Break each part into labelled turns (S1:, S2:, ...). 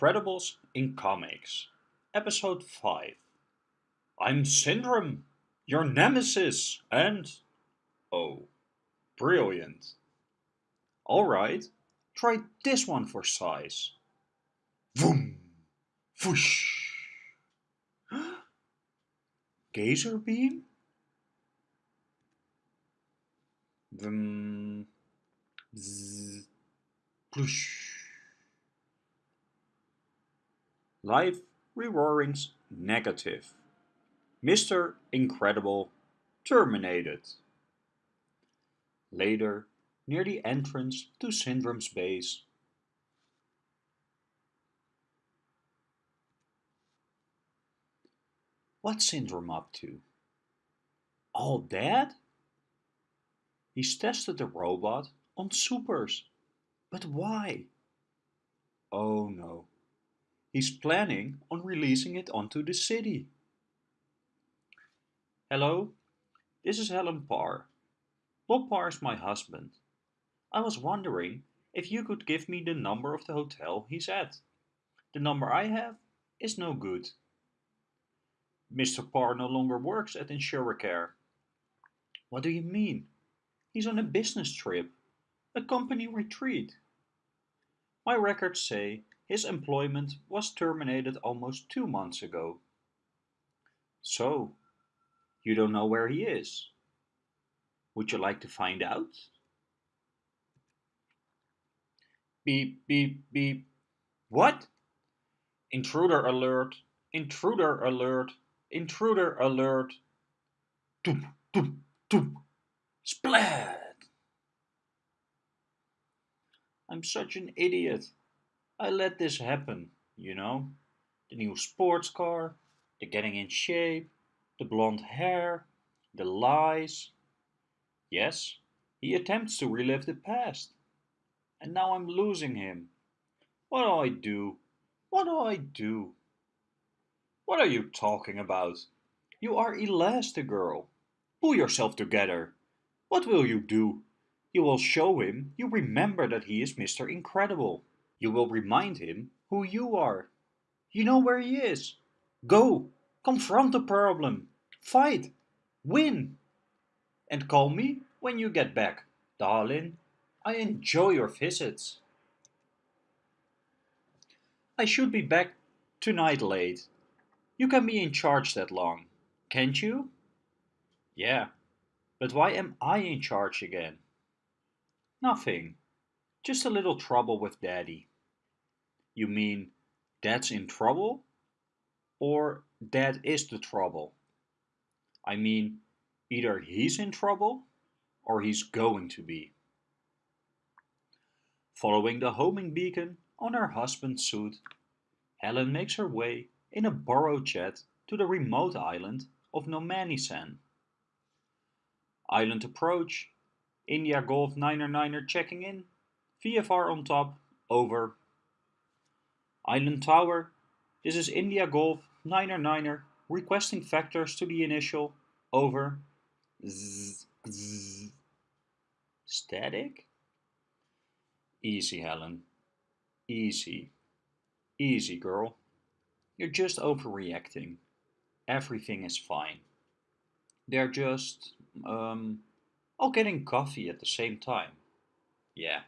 S1: Incredibles in Comics, Episode 5. I'm Syndrome, your nemesis, and. Oh, brilliant. Alright, try this one for size. Vroom! Whoosh! Gazerbeam? Vroom! Bzz! Ploosh! Live reroarings negative. Mr. Incredible terminated. Later, near the entrance to Syndrome's base. What's Syndrome up to? All dead? He's tested the robot on supers. But why? Oh no. He's planning on releasing it onto the city. Hello, this is Helen Parr. Bob Parr is my husband. I was wondering if you could give me the number of the hotel he's at. The number I have is no good. Mr. Parr no longer works at Insuricare. What do you mean? He's on a business trip, a company retreat. My records say his employment was terminated almost two months ago. So, you don't know where he is? Would you like to find out? Beep, beep, beep. What? Intruder alert, intruder alert, intruder alert. Doop, doop, doop. Splat! I'm such an idiot. I let this happen, you know. The new sports car, the getting in shape, the blonde hair, the lies. Yes, he attempts to relive the past. And now I'm losing him. What do I do? What do I do? What are you talking about? You are Elastigirl. Pull yourself together. What will you do? You will show him you remember that he is Mr. Incredible. You will remind him who you are. You know where he is. Go, confront the problem, fight, win. And call me when you get back, darling. I enjoy your visits. I should be back tonight late. You can be in charge that long, can't you? Yeah, but why am I in charge again? Nothing. Just a little trouble with Daddy. You mean that's in trouble? Or that is the trouble? I mean, either he's in trouble or he's going to be. Following the homing beacon on her husband's suit, Helen makes her way in a borrowed jet to the remote island of Nomanisan. Island approach, India Golf 9er checking in, VFR on top, over. Island Tower, this is India Golf 9er 9er requesting vectors to the initial, over. Zzz, zzz. Static? Easy, Helen. Easy. Easy, girl. You're just overreacting. Everything is fine. They're just, um, all getting coffee at the same time. Yeah.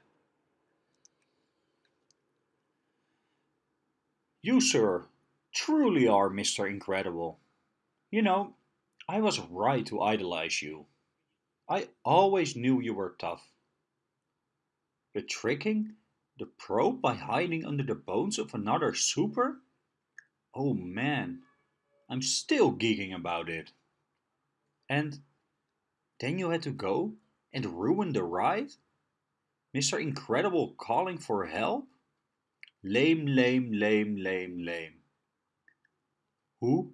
S1: You, sir, truly are Mr. Incredible. You know, I was right to idolize you. I always knew you were tough. The tricking the probe by hiding under the bones of another super? Oh man, I'm still geeking about it. And then you had to go and ruin the ride? Mr. Incredible calling for help? Lame, lame, lame, lame, lame. Who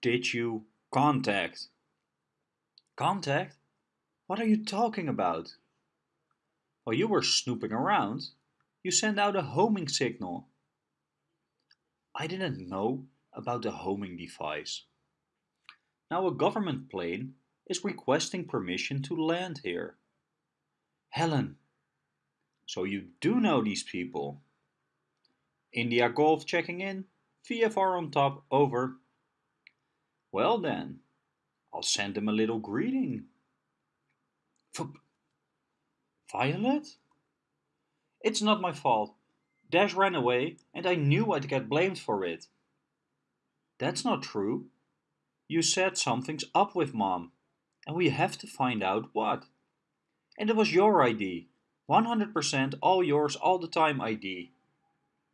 S1: did you contact? Contact? What are you talking about? While you were snooping around, you sent out a homing signal. I didn't know about the homing device. Now a government plane is requesting permission to land here. Helen, so you do know these people. India Golf checking in. VFR on top, over. Well then, I'll send him a little greeting. Violet? It's not my fault. Dash ran away and I knew I'd get blamed for it. That's not true. You said something's up with Mom, and we have to find out what. And it was your ID. 100% all yours all the time ID.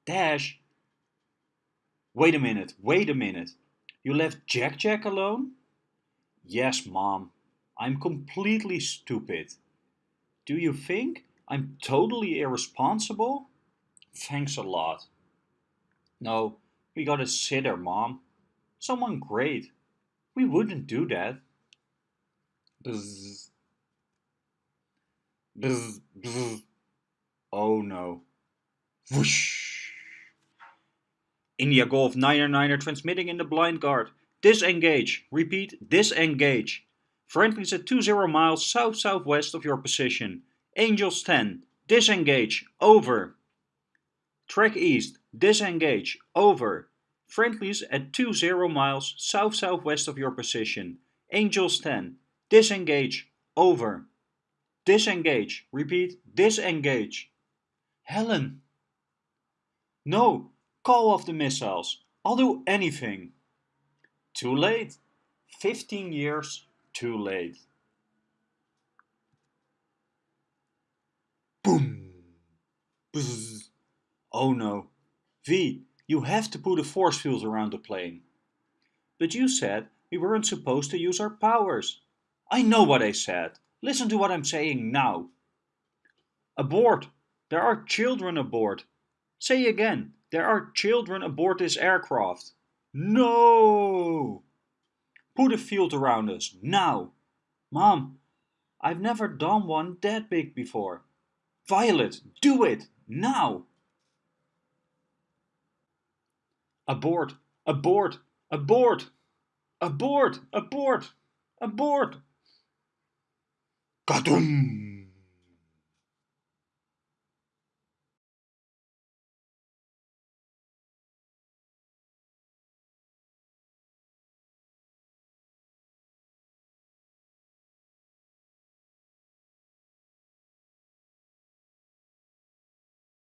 S1: Dash. Wait a minute, wait a minute. You left Jack Jack alone? Yes, Mom. I'm completely stupid. Do you think I'm totally irresponsible? Thanks a lot. No, we got a sitter, Mom. Someone great. We wouldn't do that. Oh no. Whoosh. India Golf 999er transmitting in the blind guard. Disengage. Repeat, disengage. Friendly's at 20 miles south-southwest of your position. Angels 10. Disengage. Over. Track east. Disengage. Over. Friendly's at 20 miles south-southwest of your position. Angels 10. Disengage. Over. Disengage. Repeat. Disengage. Helen. No. Call off the missiles. I'll do anything. Too late. 15 years too late. Boom. Bzz. Oh no. V, you have to put a force field around the plane. But you said we weren't supposed to use our powers. I know what I said. Listen to what I'm saying now. Abort. There are children aboard. Say again. There are children aboard this aircraft. No! Put a field around us, now! Mom, I've never done one that big before. Violet, do it, now! Abort, abort, abort, abort, abort, abort! Kadoom!